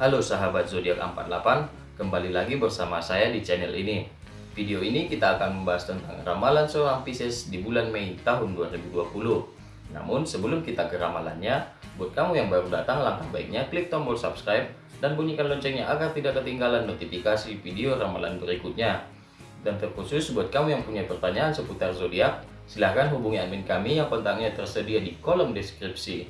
Halo sahabat zodiak 48, kembali lagi bersama saya di channel ini. Video ini kita akan membahas tentang ramalan seorang Pisces di bulan Mei tahun 2020. Namun sebelum kita ke ramalannya, buat kamu yang baru datang langkah baiknya klik tombol subscribe dan bunyikan loncengnya agar tidak ketinggalan notifikasi video ramalan berikutnya. Dan terkhusus buat kamu yang punya pertanyaan seputar zodiak, silahkan hubungi admin kami yang kontaknya tersedia di kolom deskripsi.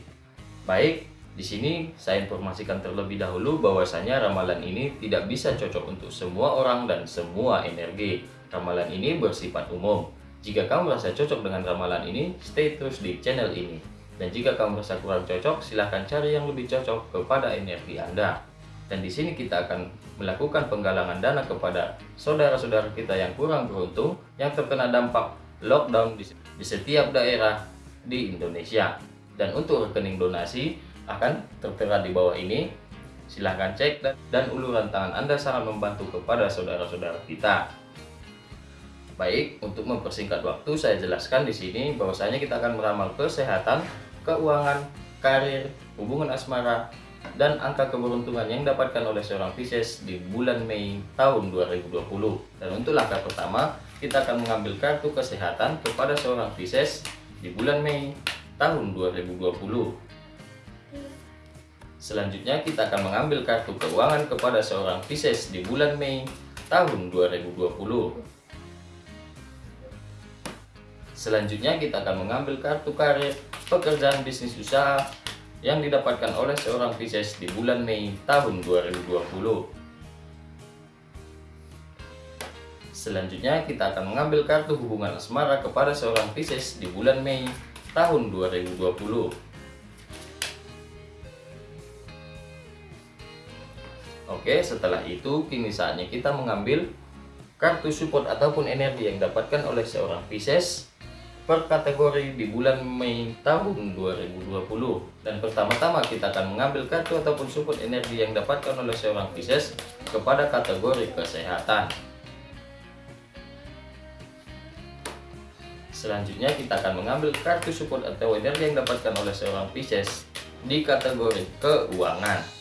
Baik, di sini saya informasikan terlebih dahulu bahwasanya ramalan ini tidak bisa cocok untuk semua orang dan semua energi. Ramalan ini bersifat umum. Jika kamu merasa cocok dengan ramalan ini, stay terus di channel ini. Dan jika kamu merasa kurang cocok, silahkan cari yang lebih cocok kepada energi Anda. Dan di sini kita akan melakukan penggalangan dana kepada saudara-saudara kita yang kurang beruntung yang terkena dampak lockdown di, setiap daerah di Indonesia. Dan untuk rekening donasi, akan tertera di bawah ini. Silahkan cek dan, dan uluran tangan Anda sangat membantu kepada saudara-saudara kita. Baik, untuk mempersingkat waktu saya jelaskan di sini bahwasanya kita akan meramal kesehatan, keuangan, karir, hubungan asmara, dan angka keberuntungan yang didapatkan oleh seorang Pisces di bulan Mei tahun 2020. Dan untuk langkah pertama, kita akan mengambil kartu kesehatan kepada seorang Pisces di bulan Mei tahun 2020. Selanjutnya kita akan mengambil kartu keuangan kepada seorang Pisces di bulan Mei tahun 2020. Selanjutnya kita akan mengambil kartu karir, pekerjaan bisnis usaha yang didapatkan oleh seorang Pisces di bulan Mei tahun 2020. Selanjutnya kita akan mengambil kartu hubungan asmara kepada seorang Pisces di bulan Mei tahun 2020. Oke, setelah itu kini saatnya kita mengambil kartu support ataupun energi yang didapatkan oleh seorang Pisces per kategori di bulan Mei tahun 2020. Dan pertama-tama kita akan mengambil kartu ataupun support energi yang didapatkan oleh seorang Pisces kepada kategori kesehatan. Selanjutnya kita akan mengambil kartu support atau energi yang didapatkan oleh seorang Pisces di kategori keuangan.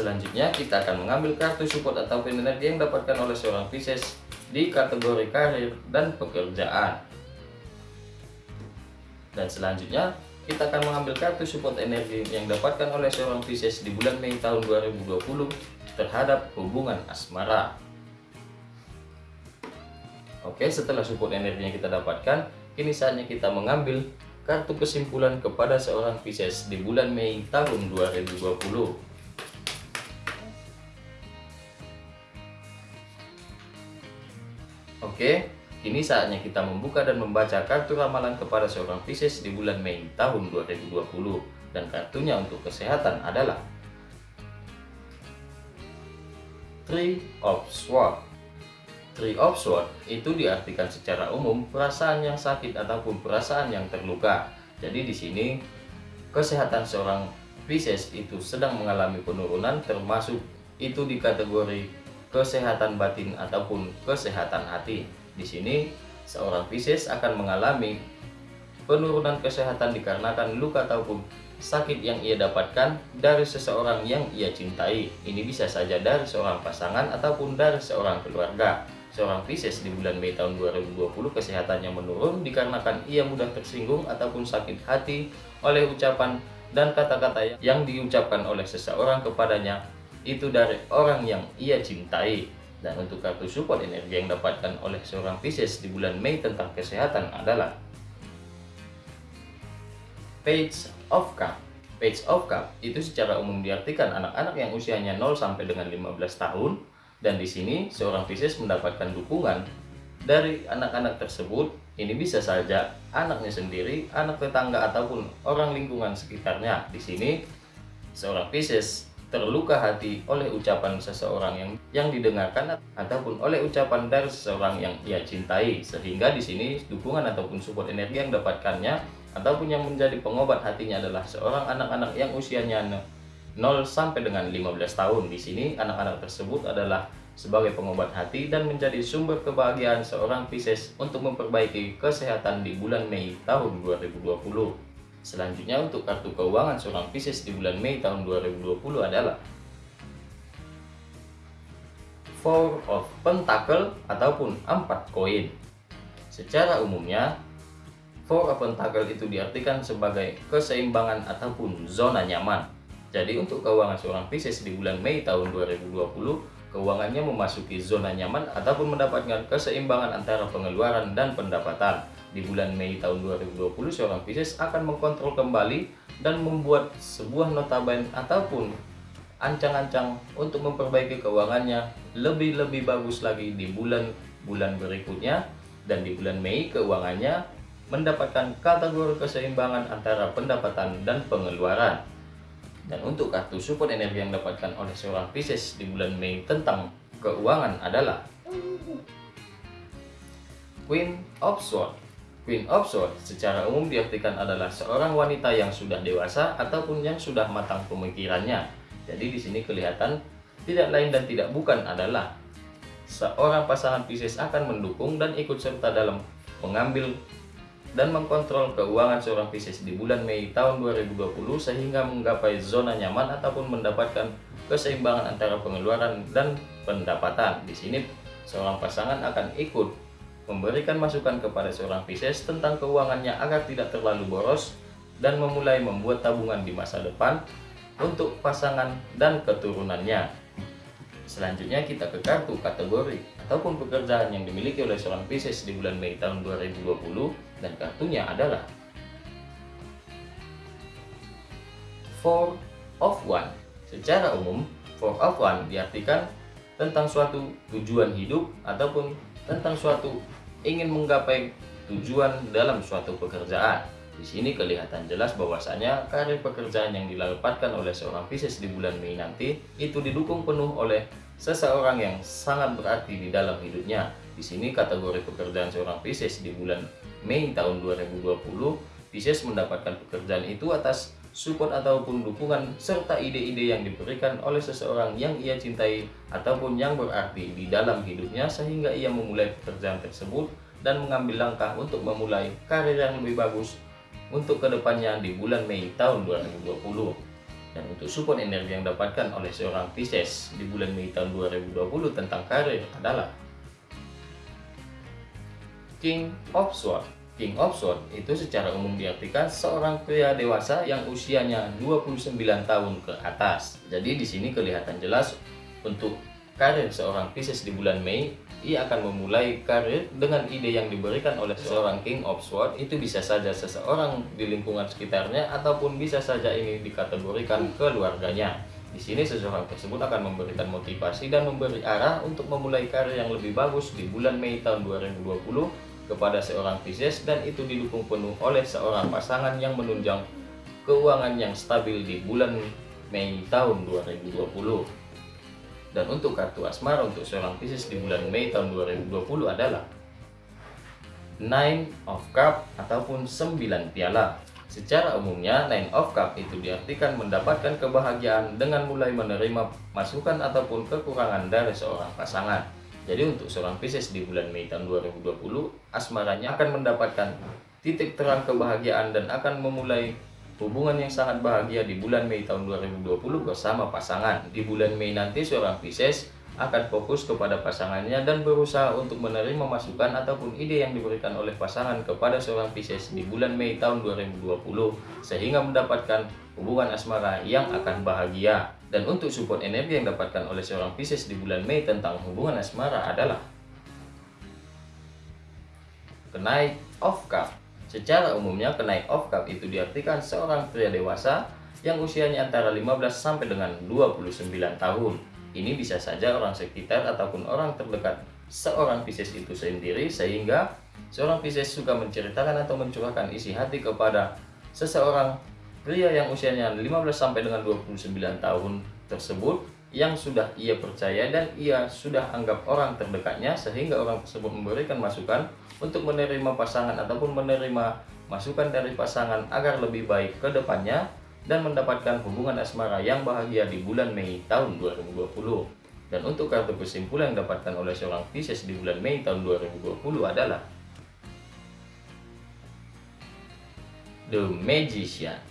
Selanjutnya kita akan mengambil kartu support atau energi yang didapatkan oleh seorang Pisces di kategori karir dan pekerjaan. Dan selanjutnya kita akan mengambil kartu support energi yang didapatkan oleh seorang Pisces di bulan Mei tahun 2020 terhadap hubungan asmara. Oke, setelah support energi yang kita dapatkan, kini saatnya kita mengambil kartu kesimpulan kepada seorang Pisces di bulan Mei tahun 2020. Oke, kini saatnya kita membuka dan membaca kartu ramalan kepada seorang Pisces di bulan Mei tahun 2020 dan kartunya untuk kesehatan adalah Three of Swords. Three of Swords itu diartikan secara umum perasaan yang sakit ataupun perasaan yang terluka. Jadi di sini kesehatan seorang Pisces itu sedang mengalami penurunan termasuk itu di kategori kesehatan batin ataupun kesehatan hati. Di sini seorang Pisces akan mengalami penurunan kesehatan dikarenakan luka ataupun sakit yang ia dapatkan dari seseorang yang ia cintai. Ini bisa saja dari seorang pasangan ataupun dari seorang keluarga. Seorang Pisces di bulan Mei tahun 2020 kesehatannya menurun dikarenakan ia mudah tersinggung ataupun sakit hati oleh ucapan dan kata-kata yang diucapkan oleh seseorang kepadanya itu dari orang yang ia cintai. Dan untuk kartu support energi yang dapatkan oleh seorang Pisces di bulan Mei tentang kesehatan adalah Page of Cup. Page of Cup itu secara umum diartikan anak-anak yang usianya 0 sampai dengan 15 tahun dan di sini seorang Pisces mendapatkan dukungan dari anak-anak tersebut. Ini bisa saja anaknya sendiri, anak tetangga ataupun orang lingkungan sekitarnya. Di sini seorang Pisces terluka hati oleh ucapan seseorang yang yang didengarkan ataupun oleh ucapan dari seseorang yang ia cintai. Sehingga di sini dukungan ataupun support energi yang dapatkannya ataupun yang menjadi pengobat hatinya adalah seorang anak-anak yang usianya 0 sampai dengan 15 tahun. Di sini anak-anak tersebut adalah sebagai pengobat hati dan menjadi sumber kebahagiaan seorang Pisces untuk memperbaiki kesehatan di bulan Mei tahun 2020 Selanjutnya untuk kartu keuangan seorang Pisces di bulan Mei tahun 2020 adalah Four of Pentacle ataupun empat koin. Secara umumnya, Four of Pentacle itu diartikan sebagai keseimbangan ataupun zona nyaman. Jadi untuk keuangan seorang Pisces di bulan Mei tahun 2020, keuangannya memasuki zona nyaman ataupun mendapatkan keseimbangan antara pengeluaran dan pendapatan di bulan Mei tahun 2020 seorang Pisces akan mengkontrol kembali dan membuat sebuah notaben ataupun ancang-ancang untuk memperbaiki keuangannya lebih-lebih bagus lagi di bulan-bulan berikutnya. Dan di bulan Mei keuangannya mendapatkan kategori keseimbangan antara pendapatan dan pengeluaran. Dan untuk kartu support energi yang didapatkan oleh seorang Pisces di bulan Mei tentang keuangan adalah Queen of Swords Queen of Swords secara umum diartikan adalah seorang wanita yang sudah dewasa ataupun yang sudah matang pemikirannya. Jadi di sini kelihatan tidak lain dan tidak bukan adalah seorang pasangan Pisces akan mendukung dan ikut serta dalam mengambil dan mengkontrol keuangan seorang Pisces di bulan Mei tahun 2020 sehingga menggapai zona nyaman ataupun mendapatkan keseimbangan antara pengeluaran dan pendapatan. Di sini seorang pasangan akan ikut memberikan masukan kepada seorang Pisces tentang keuangannya agar tidak terlalu boros dan memulai membuat tabungan di masa depan untuk pasangan dan keturunannya. Selanjutnya kita ke kartu kategori ataupun pekerjaan yang dimiliki oleh seorang Pisces di bulan Mei tahun 2020 dan kartunya adalah Four of One. Secara umum, Four of One diartikan tentang suatu tujuan hidup ataupun tentang suatu ingin menggapai tujuan dalam suatu pekerjaan. Di sini kelihatan jelas bahwasanya karir pekerjaan yang dilapatkan oleh seorang Pisces di bulan Mei nanti itu didukung penuh oleh seseorang yang sangat berarti di dalam hidupnya. Di sini kategori pekerjaan seorang Pisces di bulan Mei tahun 2020, Pisces mendapatkan pekerjaan itu atas support ataupun dukungan serta ide-ide yang diberikan oleh seseorang yang ia cintai ataupun yang berarti di dalam hidupnya sehingga ia memulai pekerjaan tersebut dan mengambil langkah untuk memulai karir yang lebih bagus untuk ke depannya di bulan Mei tahun 2020 dan untuk support energi yang dapatkan oleh seorang Pisces di bulan Mei tahun 2020 tentang karir adalah King of Swords King of Swords itu secara umum diartikan seorang pria dewasa yang usianya 29 tahun ke atas. Jadi di sini kelihatan jelas untuk karir seorang Pisces di bulan Mei, ia akan memulai karir dengan ide yang diberikan oleh seorang King of Swords. Itu bisa saja seseorang di lingkungan sekitarnya ataupun bisa saja ini dikategorikan keluarganya. Di sini seseorang tersebut akan memberikan motivasi dan memberi arah untuk memulai karir yang lebih bagus di bulan Mei tahun 2020 kepada seorang Pisces dan itu didukung penuh oleh seorang pasangan yang menunjang keuangan yang stabil di bulan Mei tahun 2020. Dan untuk kartu asmara untuk seorang Pisces di bulan Mei tahun 2020 adalah Nine of Cup ataupun 9 piala. Secara umumnya, Nine of Cup itu diartikan mendapatkan kebahagiaan dengan mulai menerima masukan ataupun kekurangan dari seorang pasangan. Jadi untuk seorang Pisces di bulan Mei tahun 2020, asmaranya akan mendapatkan titik terang kebahagiaan dan akan memulai hubungan yang sangat bahagia di bulan Mei tahun 2020 bersama pasangan. Di bulan Mei nanti seorang Pisces akan fokus kepada pasangannya dan berusaha untuk menerima masukan ataupun ide yang diberikan oleh pasangan kepada seorang Pisces di bulan Mei tahun 2020 sehingga mendapatkan hubungan asmara yang akan bahagia. Dan untuk support energi yang didapatkan oleh seorang Pisces di bulan Mei tentang hubungan asmara adalah Kenaik of Cup. Secara umumnya kenaik of Cup itu diartikan seorang pria dewasa yang usianya antara 15 sampai dengan 29 tahun. Ini bisa saja orang sekitar ataupun orang terdekat seorang Pisces itu sendiri sehingga seorang Pisces suka menceritakan atau mencurahkan isi hati kepada seseorang Pria yang usianya 15 sampai dengan 29 tahun tersebut yang sudah ia percaya dan ia sudah anggap orang terdekatnya sehingga orang tersebut memberikan masukan untuk menerima pasangan ataupun menerima masukan dari pasangan agar lebih baik ke depannya dan mendapatkan hubungan asmara yang bahagia di bulan Mei tahun 2020. Dan untuk kartu kesimpulan yang didapatkan oleh seorang Pisces di bulan Mei tahun 2020 adalah The Magician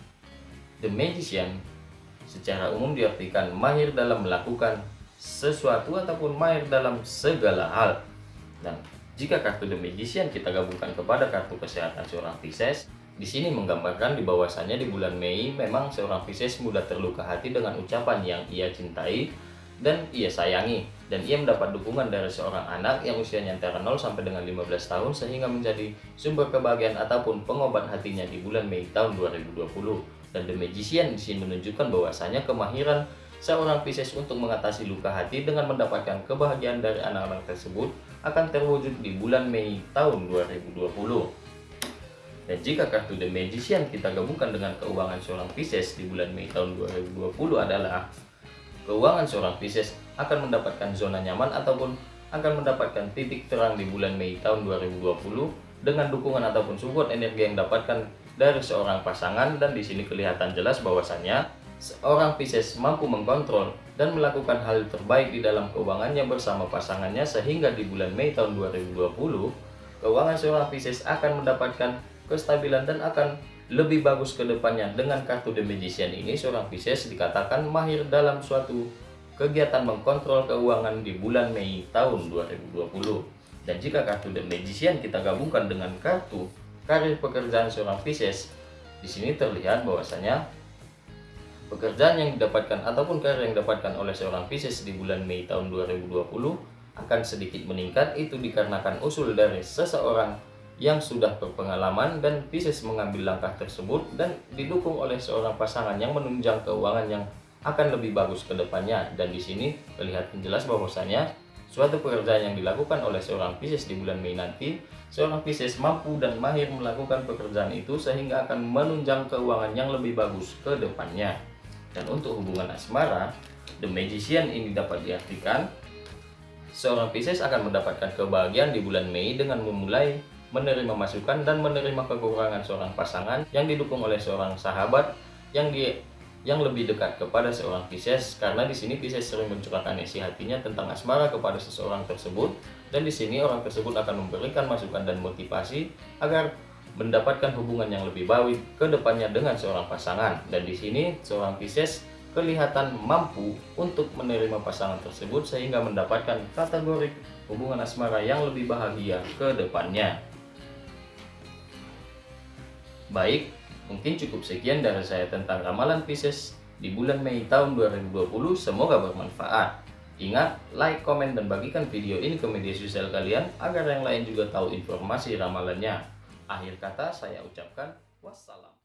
The Magician secara umum diartikan mahir dalam melakukan sesuatu ataupun mahir dalam segala hal. Dan jika kartu The Magician kita gabungkan kepada kartu kesehatan seorang Pisces, di sini menggambarkan di bahwasannya di bulan Mei memang seorang Pisces mudah terluka hati dengan ucapan yang ia cintai dan ia sayangi dan ia mendapat dukungan dari seorang anak yang usianya antara 0 sampai dengan 15 tahun sehingga menjadi sumber kebahagiaan ataupun pengobat hatinya di bulan Mei tahun 2020 dan The Magician di sini menunjukkan bahwasanya kemahiran seorang Pisces untuk mengatasi luka hati dengan mendapatkan kebahagiaan dari anak-anak tersebut akan terwujud di bulan Mei tahun 2020 dan jika kartu The Magician kita gabungkan dengan keuangan seorang Pisces di bulan Mei tahun 2020 adalah keuangan seorang Pisces akan mendapatkan zona nyaman ataupun akan mendapatkan titik terang di bulan Mei tahun 2020 dengan dukungan ataupun support energi yang dapatkan dari seorang pasangan dan di sini kelihatan jelas bahwasannya seorang Pisces mampu mengkontrol dan melakukan hal terbaik di dalam keuangannya bersama pasangannya sehingga di bulan Mei tahun 2020 keuangan seorang Pisces akan mendapatkan kestabilan dan akan lebih bagus ke depannya. Dengan kartu The Magician ini, seorang Pisces dikatakan mahir dalam suatu kegiatan mengkontrol keuangan di bulan Mei tahun 2020. Dan jika kartu The Magician kita gabungkan dengan kartu karir pekerjaan seorang Pisces, di sini terlihat bahwasanya pekerjaan yang didapatkan ataupun karir yang didapatkan oleh seorang Pisces di bulan Mei tahun 2020 akan sedikit meningkat. Itu dikarenakan usul dari seseorang yang sudah berpengalaman dan Pisces mengambil langkah tersebut dan didukung oleh seorang pasangan yang menunjang keuangan yang akan lebih bagus ke depannya. Dan di sini kelihatan jelas bahwasanya suatu pekerjaan yang dilakukan oleh seorang Pisces di bulan Mei nanti seorang Pisces mampu dan mahir melakukan pekerjaan itu sehingga akan menunjang keuangan yang lebih bagus ke depannya. Dan untuk hubungan asmara The Magician ini dapat diartikan seorang Pisces akan mendapatkan kebahagiaan di bulan Mei dengan memulai menerima masukan dan menerima kekurangan seorang pasangan yang didukung oleh seorang sahabat yang di yang lebih dekat kepada seorang Pisces karena di sini Pisces sering mencurahkan isi hatinya tentang asmara kepada seseorang tersebut dan di sini orang tersebut akan memberikan masukan dan motivasi agar mendapatkan hubungan yang lebih baik ke depannya dengan seorang pasangan dan di sini seorang Pisces kelihatan mampu untuk menerima pasangan tersebut sehingga mendapatkan kategori hubungan asmara yang lebih bahagia ke depannya. Baik, mungkin cukup sekian dari saya tentang ramalan Pisces di bulan Mei tahun 2020. Semoga bermanfaat. Ingat, like, komen, dan bagikan video ini ke media sosial kalian agar yang lain juga tahu informasi ramalannya. Akhir kata saya ucapkan wassalam.